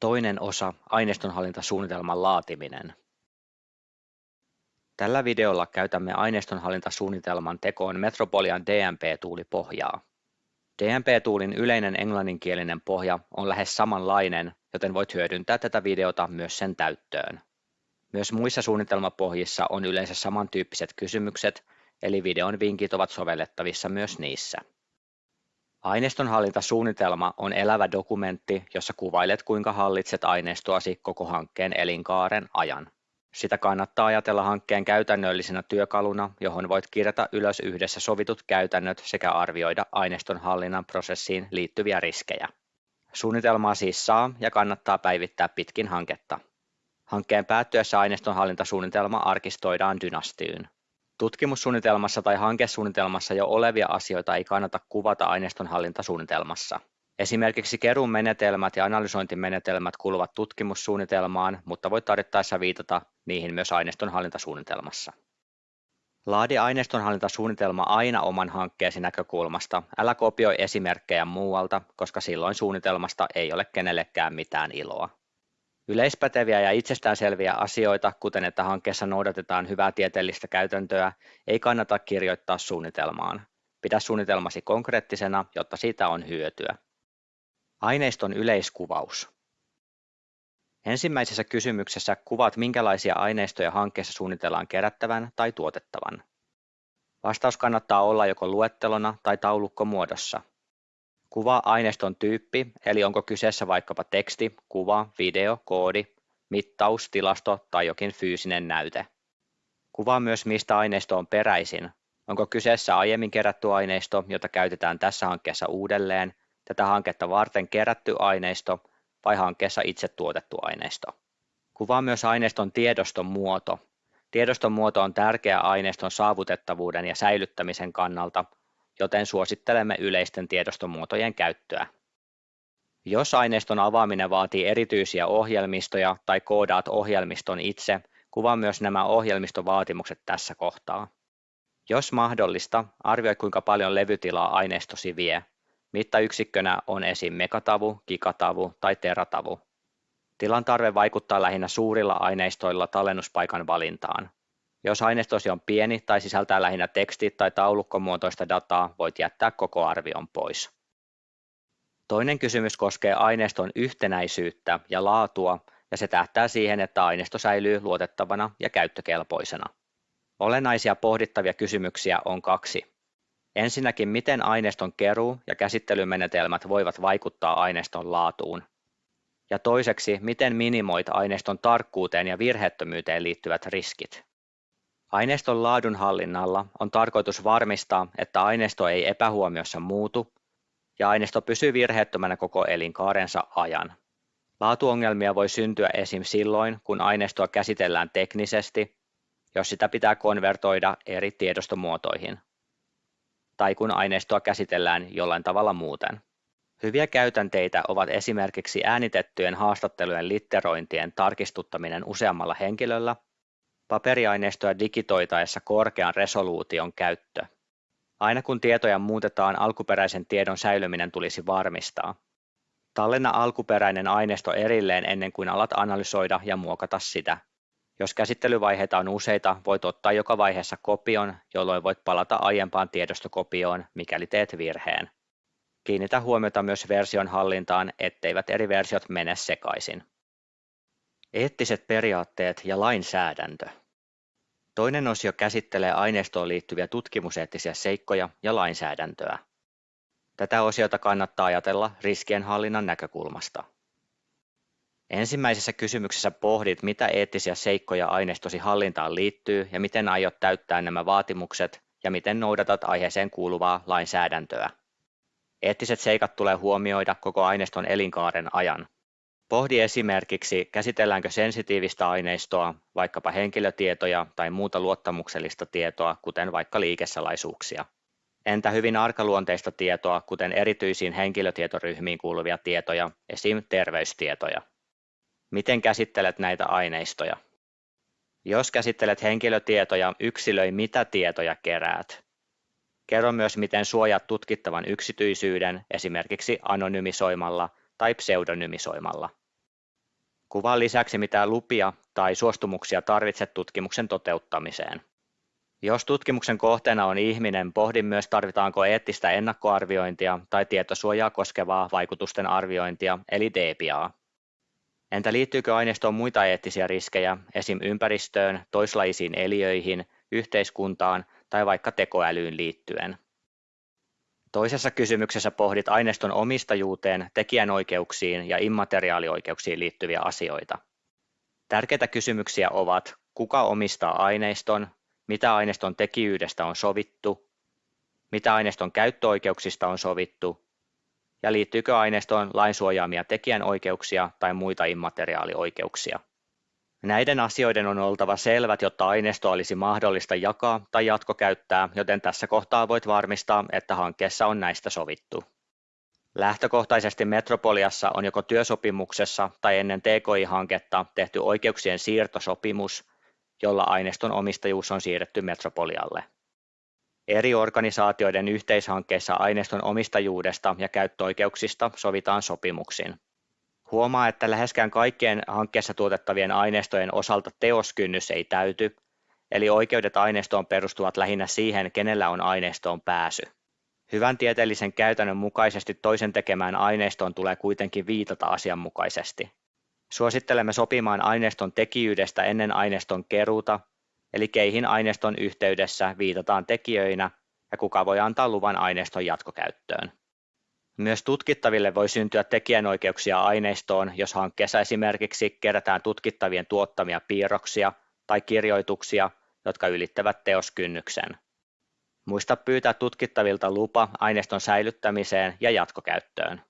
Toinen osa, aineistonhallintasuunnitelman laatiminen. Tällä videolla käytämme aineistonhallintasuunnitelman tekoon Metropolian DMP-tuulipohjaa. DMP-tuulin yleinen englanninkielinen pohja on lähes samanlainen, joten voit hyödyntää tätä videota myös sen täyttöön. Myös muissa suunnitelmapohjissa on yleensä samantyyppiset kysymykset, eli videon vinkit ovat sovellettavissa myös niissä. Aineistonhallintasuunnitelma on elävä dokumentti, jossa kuvailet kuinka hallitset aineistoasi koko hankkeen elinkaaren ajan. Sitä kannattaa ajatella hankkeen käytännöllisenä työkaluna, johon voit kirjata ylös yhdessä sovitut käytännöt sekä arvioida aineistonhallinnan prosessiin liittyviä riskejä. Suunnitelmaa siis saa ja kannattaa päivittää pitkin hanketta. Hankkeen päättyessä aineistonhallintasuunnitelma arkistoidaan dynastyyn. Tutkimussuunnitelmassa tai hankesuunnitelmassa jo olevia asioita ei kannata kuvata aineistonhallintasuunnitelmassa. Esimerkiksi keruun menetelmät ja analysointimenetelmät kuuluvat tutkimussuunnitelmaan, mutta voit tarvittaessa viitata niihin myös aineistonhallintasuunnitelmassa. Laadi aineistonhallintasuunnitelma aina oman hankkeesi näkökulmasta, älä kopioi esimerkkejä muualta, koska silloin suunnitelmasta ei ole kenellekään mitään iloa. Yleispäteviä ja itsestäänselviä asioita, kuten että hankkeessa noudatetaan hyvää tieteellistä käytäntöä, ei kannata kirjoittaa suunnitelmaan. Pidä suunnitelmasi konkreettisena, jotta siitä on hyötyä. Aineiston yleiskuvaus. Ensimmäisessä kysymyksessä kuvaat minkälaisia aineistoja hankkeessa suunnitellaan kerättävän tai tuotettavan. Vastaus kannattaa olla joko luettelona tai taulukkomuodossa. Kuvaa aineiston tyyppi, eli onko kyseessä vaikkapa teksti, kuva, video, koodi, mittaus, tilasto tai jokin fyysinen näyte. Kuvaa myös mistä aineisto on peräisin. Onko kyseessä aiemmin kerätty aineisto, jota käytetään tässä hankkeessa uudelleen, tätä hanketta varten kerätty aineisto vai hankkeessa itse tuotettu aineisto. Kuvaa myös aineiston tiedoston muoto. Tiedoston muoto on tärkeä aineiston saavutettavuuden ja säilyttämisen kannalta, joten suosittelemme yleisten tiedostomuotojen käyttöä. Jos aineiston avaaminen vaatii erityisiä ohjelmistoja tai koodaat ohjelmiston itse, kuvaa myös nämä ohjelmistovaatimukset tässä kohtaa. Jos mahdollista, arvioi kuinka paljon levytilaa aineistosi vie. Mittayksikkönä on esim. megatavu, gigatavu tai teratavu. Tilan tarve vaikuttaa lähinnä suurilla aineistoilla tallennuspaikan valintaan. Jos aineistosi on pieni tai sisältää lähinnä teksti- tai taulukkomuotoista dataa, voit jättää koko arvion pois. Toinen kysymys koskee aineiston yhtenäisyyttä ja laatua, ja se tähtää siihen, että aineisto säilyy luotettavana ja käyttökelpoisena. Olennaisia pohdittavia kysymyksiä on kaksi. Ensinnäkin, miten aineiston keruu ja käsittelymenetelmät voivat vaikuttaa aineiston laatuun. Ja toiseksi, miten minimoit aineiston tarkkuuteen ja virheettömyyteen liittyvät riskit. Aineiston laadunhallinnalla on tarkoitus varmistaa, että aineisto ei epähuomiossa muutu ja aineisto pysyy virheettömänä koko elinkaarensa ajan. Laatuongelmia voi syntyä esim. silloin, kun aineistoa käsitellään teknisesti, jos sitä pitää konvertoida eri tiedostomuotoihin, tai kun aineistoa käsitellään jollain tavalla muuten. Hyviä käytänteitä ovat esimerkiksi äänitettyjen haastattelujen litterointien tarkistuttaminen useammalla henkilöllä Paperiaineistoa digitoitaessa korkean resoluution käyttö. Aina kun tietoja muutetaan, alkuperäisen tiedon säilyminen tulisi varmistaa. Tallenna alkuperäinen aineisto erilleen ennen kuin alat analysoida ja muokata sitä. Jos käsittelyvaiheita on useita, voit ottaa joka vaiheessa kopion, jolloin voit palata aiempaan tiedostokopioon, mikäli teet virheen. Kiinnitä huomiota myös version hallintaan, etteivät eri versiot mene sekaisin. Eettiset periaatteet ja lainsäädäntö. Toinen osio käsittelee aineistoon liittyviä tutkimuseettisiä seikkoja ja lainsäädäntöä. Tätä osiota kannattaa ajatella riskienhallinnan näkökulmasta. Ensimmäisessä kysymyksessä pohdit, mitä eettisiä seikkoja aineistosi hallintaan liittyy ja miten aiot täyttää nämä vaatimukset ja miten noudatat aiheeseen kuuluvaa lainsäädäntöä. Eettiset seikat tulee huomioida koko aineiston elinkaaren ajan. Pohdi esimerkiksi, käsitelläänkö sensitiivistä aineistoa, vaikkapa henkilötietoja tai muuta luottamuksellista tietoa, kuten vaikka liikesalaisuuksia. Entä hyvin arkaluonteista tietoa, kuten erityisiin henkilötietoryhmiin kuuluvia tietoja, esim. terveystietoja? Miten käsittelet näitä aineistoja? Jos käsittelet henkilötietoja, yksilöi mitä tietoja keräät. Kerro myös, miten suojaat tutkittavan yksityisyyden, esimerkiksi anonymisoimalla tai pseudonymisoimalla. Kuvan lisäksi mitään lupia tai suostumuksia tarvitse tutkimuksen toteuttamiseen. Jos tutkimuksen kohteena on ihminen, pohdin myös tarvitaanko eettistä ennakkoarviointia tai tietosuojaa koskevaa vaikutusten arviointia, eli DPAa. Entä liittyykö aineistoon muita eettisiä riskejä, esim. ympäristöön, toislajisiin eliöihin, yhteiskuntaan tai vaikka tekoälyyn liittyen? Toisessa kysymyksessä pohdit aineiston omistajuuteen, tekijänoikeuksiin ja immateriaalioikeuksiin liittyviä asioita. Tärkeitä kysymyksiä ovat, kuka omistaa aineiston, mitä aineiston tekijyydestä on sovittu, mitä aineiston käyttöoikeuksista on sovittu ja liittyykö aineistoon lainsuojaamia tekijänoikeuksia tai muita immateriaalioikeuksia. Näiden asioiden on oltava selvät, jotta aineisto olisi mahdollista jakaa tai jatkokäyttää, joten tässä kohtaa voit varmistaa, että hankkeessa on näistä sovittu. Lähtökohtaisesti Metropoliassa on joko työsopimuksessa tai ennen TKI-hanketta tehty oikeuksien siirtosopimus, jolla aineiston omistajuus on siirretty Metropolialle. Eri organisaatioiden yhteishankkeissa aineiston omistajuudesta ja käyttöoikeuksista sovitaan sopimuksin. Huomaa, että läheskään kaikkien hankkeessa tuotettavien aineistojen osalta teoskynnys ei täyty, eli oikeudet aineistoon perustuvat lähinnä siihen, kenellä on aineistoon pääsy. Hyvän tieteellisen käytännön mukaisesti toisen tekemään aineistoon tulee kuitenkin viitata asianmukaisesti. Suosittelemme sopimaan aineiston tekijyydestä ennen aineiston keruuta, eli keihin aineiston yhteydessä viitataan tekijöinä ja kuka voi antaa luvan aineiston jatkokäyttöön. Myös tutkittaville voi syntyä tekijänoikeuksia aineistoon, jos hankkeessa esimerkiksi kerätään tutkittavien tuottamia piirroksia tai kirjoituksia, jotka ylittävät teoskynnyksen. Muista pyytää tutkittavilta lupa aineiston säilyttämiseen ja jatkokäyttöön.